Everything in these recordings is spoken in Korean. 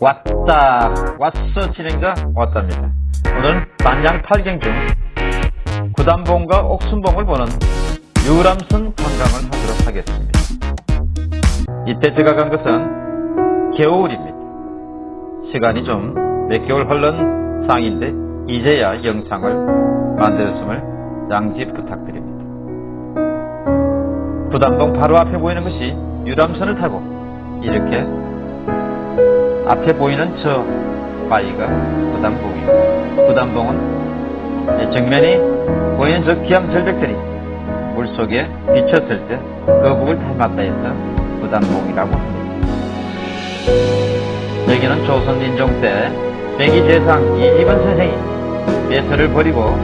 왔다 왔어 진행자 왔답니다. 오늘은 단양 8경 중 구단봉과 옥순봉을 보는 유람선 관광을 하도록 하겠습니다. 이때 제가 간 것은 겨울입니다. 시간이 좀 몇 개월 흘른 상인데 이제야 영상을 만들었음을 양지 부탁드립니다. 구단봉 바로 앞에 보이는 것이 유람선을 타고 이렇게 앞에 보이는 저 바위가 구단봉입니다. 구단봉은 정면이 보이는 저 기암 절벽들이 물속에 비쳤을 때 거북을 닮았다 해서 구단봉이라고 합니다. 여기는 조선인종 때 백이재상 이희번 선생이 배설을 버리고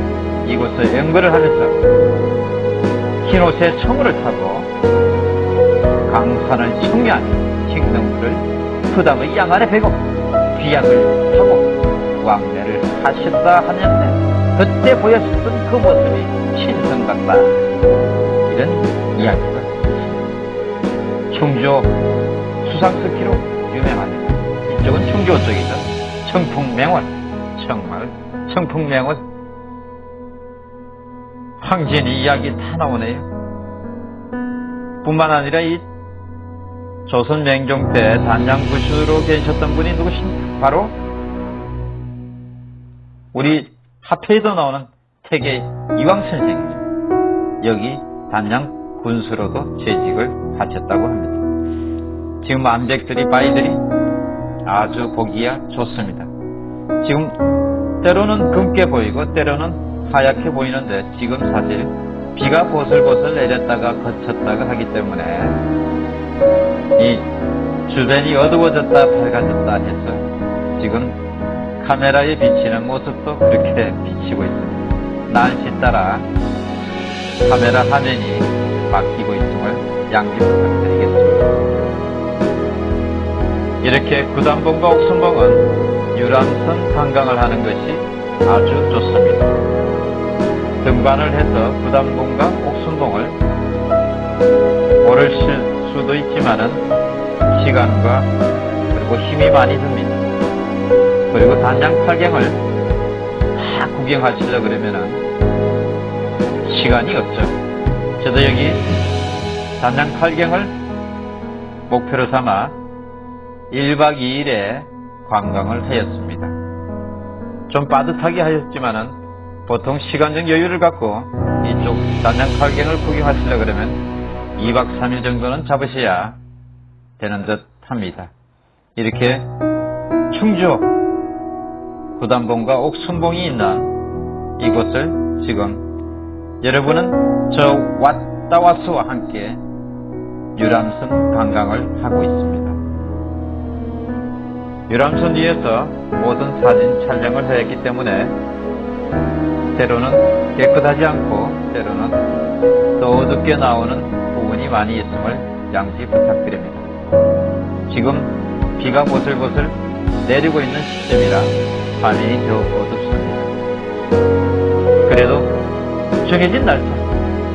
이곳에 연구를 하면서 흰 옷에 청우를 타고 강산을 청류한 칡능물을 부담의 양 안에 베고 귀약을 타고 왕래를 하셨다 하는데 그때 보였었던 그 모습이 신성 같다 이런 이야기가 있습니다. 충주 수상스키로 유명합니다. 이쪽은 충주 쪽이죠. 청풍맹원 정말 청풍맹원 황진이 이야기 다 나오네요. 뿐만 아니라 이 조선 맹종 때 단장구슈로 계셨던 분이 누구십니까? 바로 우리 화폐에도 나오는 태계 이왕 선생입니다. 여기 단양 군수로도 재직을 하셨다고 합니다. 지금 암백들이 바위들이 아주 보기야 좋습니다. 지금 때로는 금게 보이고 때로는 하얗게 보이는데 지금 사실 비가 보슬보슬 내렸다가 거쳤다가 하기 때문에 이 주변이 어두워졌다 밝아졌다 해서 지금 카메라에 비치는 모습도 그렇게 비치고 있습니다. 날씨 따라 카메라 화면이 바뀌고 있음을 양지 부탁드리겠습니다. 이렇게 구단봉과 옥순봉은 유람선 관광을 하는 것이 아주 좋습니다. 등반을 해서 구단봉과 옥순봉을 오를 수도 있지만은 시간과 그리고 힘이 많이 듭니다. 그리고 단양 팔경을 다 구경하시려 그러면은 시간이 없죠. 저도 여기 단양 팔경을 목표로 삼아 1박 2일에 관광을 하였습니다. 좀 빠듯하게 하였지만은 보통 시간적 여유를 갖고 이쪽 단양 팔경을 구경하시려 그러면 2박 3일 정도는 잡으셔야 되는 듯 합니다. 이렇게 충주 구단봉과 옥순봉이 있는 이곳을 지금 여러분은 저 왔다와스와 함께 유람선 관광을 하고 있습니다. 유람선 위에서 모든 사진 촬영을 하였기 때문에 때로는 깨끗하지 않고 때로는 또 어둡게 나오는 부분이 많이 있음을 양지 부탁드립니다. 지금 비가 보슬보슬 내리고 있는 시점이라 화면이 더 어둡습니다. 그래도 정해진 날짜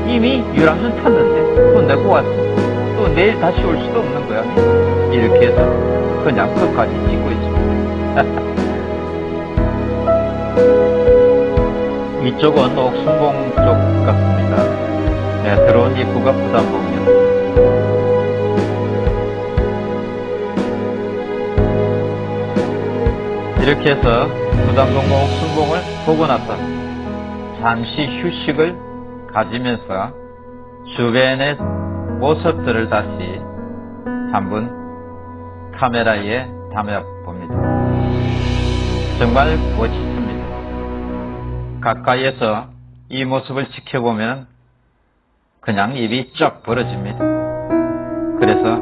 이미 유람선 탔는데 또 내고 왔어 또 내일 다시 올 수도 없는 거야 이렇게 해서 그냥 끝까지 찍고 있습니다. 이쪽은 옥순봉 쪽 같습니다. 네, 들어온 입구가 부담봉이요. 이렇게 해서 부담봉과 옥순봉을 보고 나서 잠시 휴식을 가지면서 주변의 모습들을 다시 한번 카메라에 담아봅니다. 정말 멋있습니다. 가까이에서 이 모습을 지켜보면 그냥 입이 쩍 벌어집니다. 그래서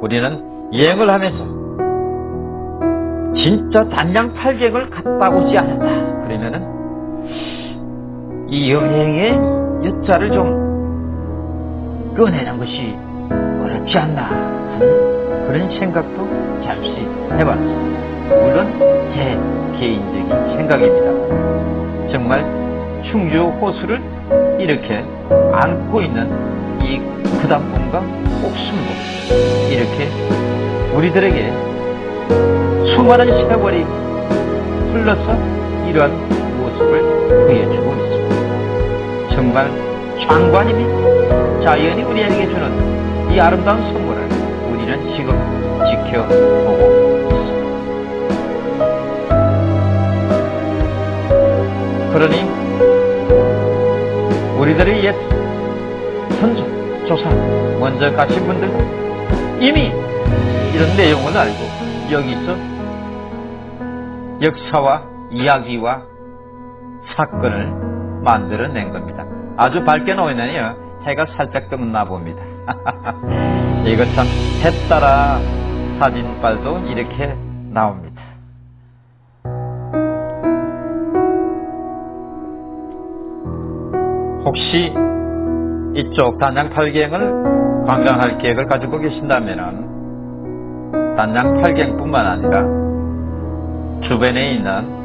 우리는 여행을 하면서 진짜 단양 팔경을 갔다 오지 않았다. 그러면은 이 여행의 여자를 좀 꺼내는 것이 어렵지 않나 하는 그런 생각도 잠시 해봤습니다. 물론 제 개인적인 생각입니다. 정말 충주 호수를 이렇게 안고 있는 이 구단봉과 옥순봉 이렇게 우리들에게 수많은 세월이 흘러서 이러한 모습을 보여주고 있습니다. 정말 장관입니다. 자연이 우리에게 주는 이 아름다운 선물을 우리는 지금 지켜보고 있습니다. 그러니 우리들의 옛 선조, 조사 먼저 가신 분들 이미 이런 내용을 알고 여기서 역사와 이야기와 사건을 만들어낸 겁니다. 아주 밝게 놓으면요 해가 살짝 뜨나 봅니다. 이거 참 해 따라 사진빨도 이렇게 나옵니다. 혹시 이쪽 단양 팔경을 관광할 계획을 가지고 계신다면 단양 팔경뿐만 아니라 주변에 있는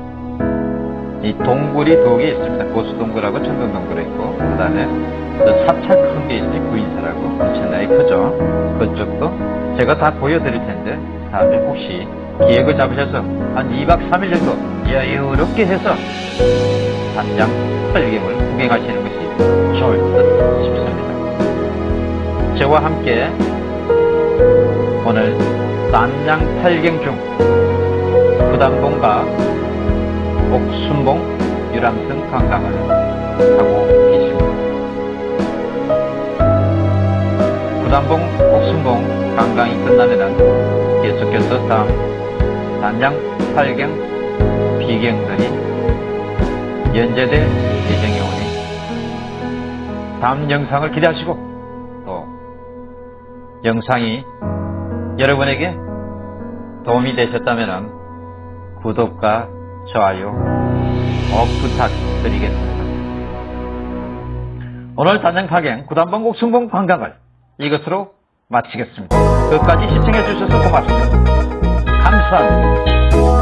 이 동굴이 두 개 있습니다. 고수동굴하고 청동동굴이 있고 그 다음에 사찰 큰 게 있으니 구인사라고 엄청나게 크죠. 그쪽도 제가 다 보여드릴 텐데 다음에 혹시 기획을 잡으셔서 한 2박 3일 정도 여유롭게 해서 단양 팔경을 구경하시는 것이 좋을 듯 싶습니다. 저와 함께 오늘 단양 팔경 중 부담봉과 옥순봉 유람선 관광을 하고 계십니다. 부담봉 옥순봉 관광이 끝나면 계속해서 다음 단양 팔경 비경들이 연재될 예정이 오니 다 음 영상을 기대하시고 또 영상이 여러분에게 도움이 되셨다면 구독과 좋아요 꼭 부탁드리겠습니다. 오늘 단양파경 구단봉곡 승봉 관광을 이것으로 마치겠습니다. 끝까지 시청해 주셔서 고맙습니다. 감사합니다.